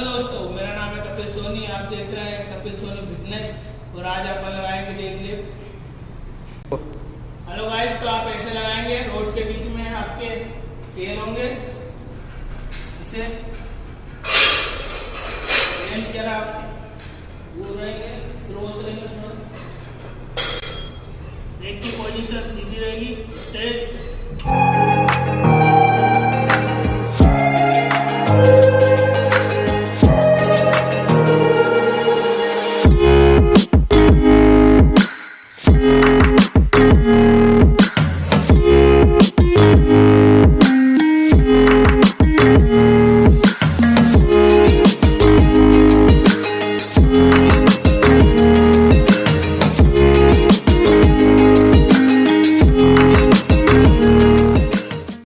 Hello दोस्तों, मेरा नाम है कपिल सोनी, आप देख रहे हैं कपिल सोनी फिटनेस और आज आप लगाएँगे डेड लिफ्ट हेलो गाइस तो आप ऐसे लगाएँगे, रोड के बीच में आपके पेन होंगे। इसे पेन क्या आप वो रहेंगे, क्रॉस रहेंगे उसमें। लेग की पोजीशन सीधी रहेगी स्ट्रेट